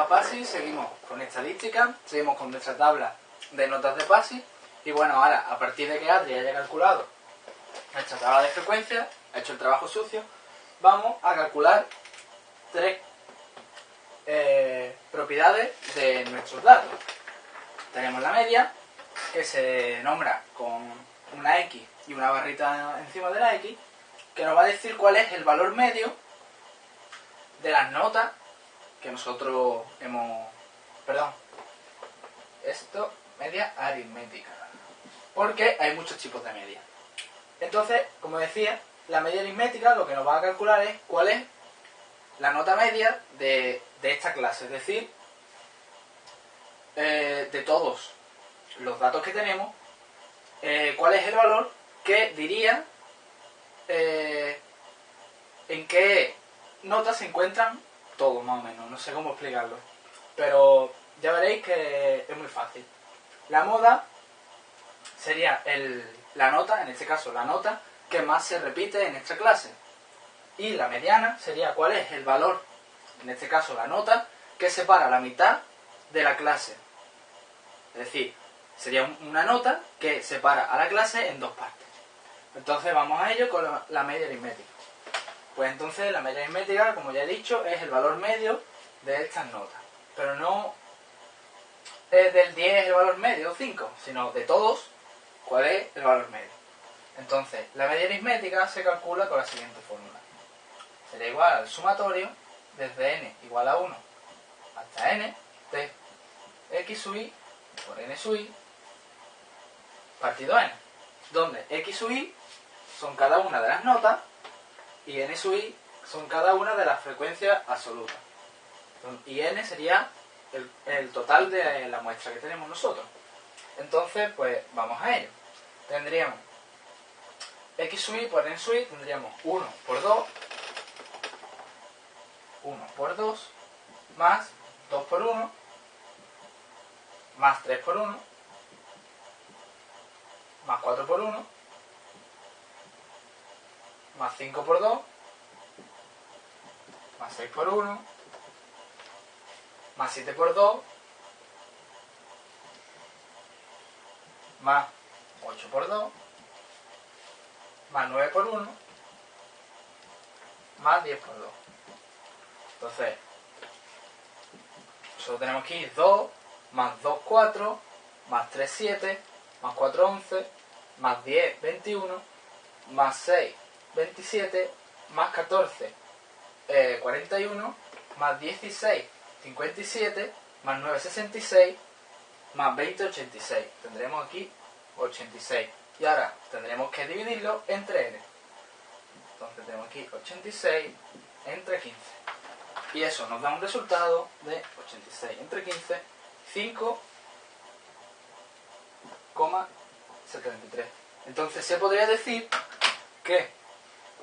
a PASI, seguimos con estadística, seguimos con nuestra tabla de notas de PASI. Y bueno, ahora, a partir de que Adri haya calculado nuestra tabla de frecuencia, ha hecho el trabajo sucio, vamos a calcular tres eh, propiedades de nuestros datos. Tenemos la media, que se nombra con una X y una barrita encima de la X, que nos va a decir cuál es el valor medio de las notas que nosotros hemos... Perdón. Esto, media aritmética. Porque hay muchos tipos de media. Entonces, como decía, la media aritmética lo que nos va a calcular es cuál es la nota media de, esta clase. Es decir, eh, de todos los datos que tenemos, eh, cuál es el valor que diría eh, en qué notas se encuentran todos más o menos, no sé cómo explicarlo. Pero ya veréis que es muy fácil. La moda sería el, la nota, en este caso la nota, que más se repite en esta clase. Y la mediana sería cuál es el valor, en este caso la nota, que separa la mitad de la clase. Es decir, sería una nota que separa a la clase en dos partes. Entonces vamos a ello con la media aritmética. Pues entonces la media aritmética, como ya he dicho, es el valor medio de estas notas. Pero no es del 10 el valor medio, 5, sino de todos, cuál es el valor medio. Entonces, la media aritmética se calcula con la siguiente fórmula. Sería igual al sumatorio desde n igual a 1 hasta n de x sub i por n sub i partido n, donde x sub i son cada una de las notas y n sub i son cada una de las frecuencias absolutas. Y n sería el, total de la muestra que tenemos nosotros. Entonces, pues vamos a ello. Tendríamos x sub i por n sub i, tendríamos 1 por 2, 1 por 2, más 2 por 1, más 3 por 1, más 4 por 1, más 5 por 2, más 6 por 1, más 7 por 2, más 8 por 2, más 9 por 1, más 10 por 2. Entonces, solo tenemos que ir 2, más 2, 4, más 3, 7, más 4, 11, más 10, 21, más 6, 27 más 14, 41, eh, más 16, 57, más 9, 66, más 20, 86. Tendremos aquí 86. Y ahora tendremos que dividirlo entre n. Entonces tenemos aquí 86 entre 15. Y eso nos da un resultado de 86 entre 15, 5,73. Entonces se podría decir que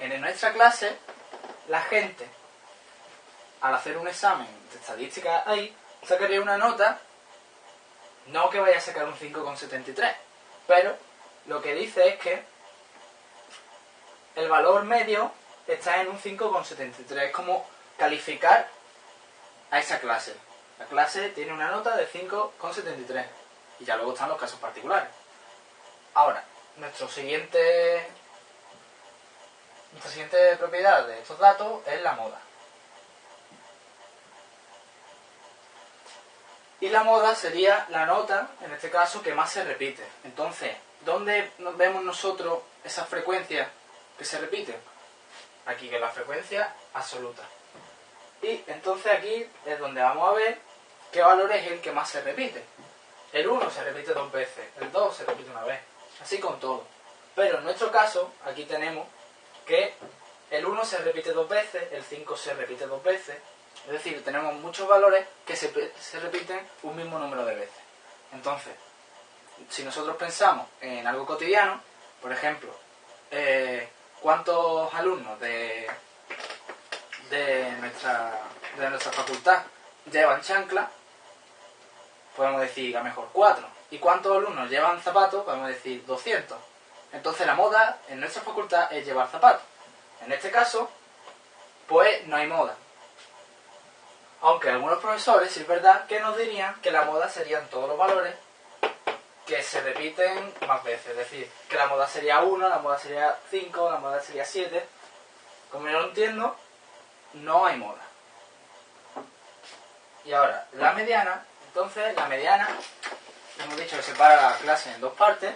en nuestra clase, la gente, al hacer un examen de estadística ahí, sacaría una nota, no que vaya a sacar un 5,73, pero lo que dice es que el valor medio está en un 5,73. Es como calificar a esa clase. La clase tiene una nota de 5,73. Y ya luego están los casos particulares. Ahora, nuestro siguiente nuestra siguiente propiedad de estos datos es la moda. Y la moda sería la nota, en este caso, que más se repite. Entonces, ¿dónde vemos nosotros esa frecuencia que se repite? Aquí, que es la frecuencia absoluta. Y entonces aquí es donde vamos a ver qué valor es el que más se repite. El 1 se repite dos veces, el 2 se repite una vez. Así con todo. Pero en nuestro caso, aquí tenemos que el 1 se repite dos veces, el 5 se repite dos veces, es decir, tenemos muchos valores que se, repiten un mismo número de veces. Entonces, si nosotros pensamos en algo cotidiano, por ejemplo, eh, ¿cuántos alumnos de, de, nuestra, de nuestra facultad llevan chancla? Podemos decir a mejor 4. ¿Y cuántos alumnos llevan zapatos? Podemos decir 200. Entonces la moda en nuestra facultad es llevar zapatos. En este caso, pues no hay moda. Aunque algunos profesores, sí es verdad, que nos dirían que la moda serían todos los valores que se repiten más veces. Es decir, que la moda sería 1, la moda sería 5, la moda sería 7. Como yo lo entiendo, no hay moda. Y ahora, la mediana. Entonces, la mediana, hemos dicho que separa la clase en dos partes,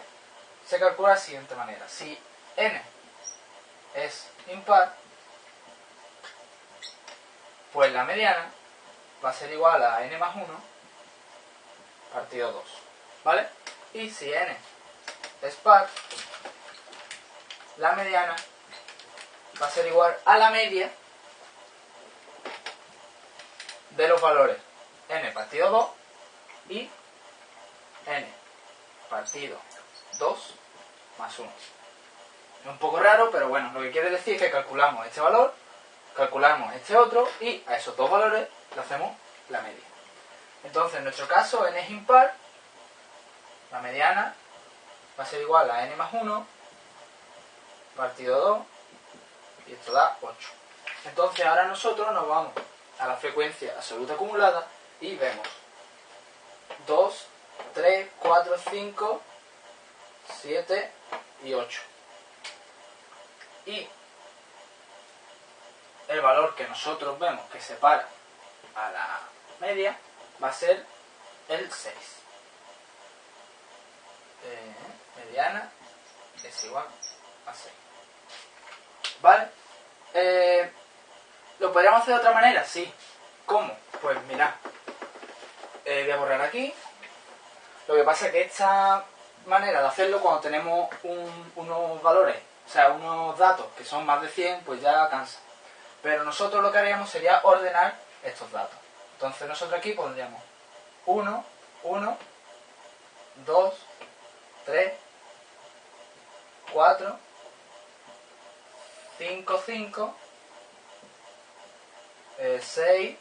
se calcula de la siguiente manera. Si n es impar, pues la mediana va a ser igual a n más 1 partido 2. ¿Vale? Y si n es par, la mediana va a ser igual a la media de los valores n partido 2 y n partido 2 más 1. Es un poco raro, pero bueno, lo que quiere decir es que calculamos este valor, calculamos este otro y a esos dos valores le hacemos la media. Entonces, en nuestro caso, n es impar, la mediana va a ser igual a n más 1 partido 2 y esto da 8. Entonces, ahora nosotros nos vamos a la frecuencia absoluta acumulada y vemos 2, 3, 4, 5, 7 y 8. Y el valor que nosotros vemos que separa a la media va a ser el 6. Eh, mediana es igual a 6. ¿Vale? Eh, ¿Lo podríamos hacer de otra manera? Sí. ¿Cómo? Pues mirad. Eh, voy a borrar aquí. Lo que pasa es que esta manera de hacerlo cuando tenemos unos valores, o sea, unos datos que son más de 100, pues ya cansa. Pero nosotros lo que haríamos sería ordenar estos datos. Entonces nosotros aquí pondríamos 1, 1, 2, 3, 4, 5, 5, 6,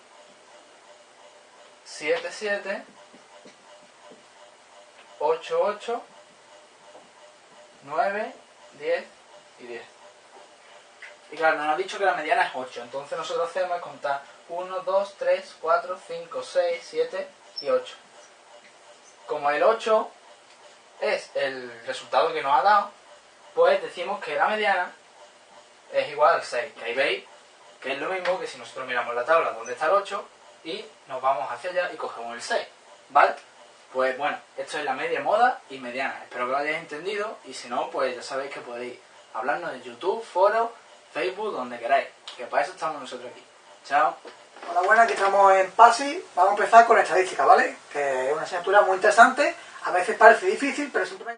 7, 7, 8, 8, 9, 10 y 10. Y claro, nos ha dicho que la mediana es 8, entonces nosotros hacemos contar 1, 2, 3, 4, 5, 6, 7 y 8. Como el 8 es el resultado que nos ha dado, pues decimos que la mediana es igual al 6, que ahí veis que es lo mismo que si nosotros miramos la tabla donde está el 8 y nos vamos hacia allá y cogemos el 6, ¿vale? Pues bueno, esto es la media moda y mediana. Espero que lo hayáis entendido y si no, pues ya sabéis que podéis hablarnos en YouTube, foro, Facebook, donde queráis. Que para eso estamos nosotros aquí. Chao. Hola, buenas, aquí estamos en PASI. Vamos a empezar con estadística, ¿vale? Que es una asignatura muy interesante. A veces parece difícil, pero simplemente...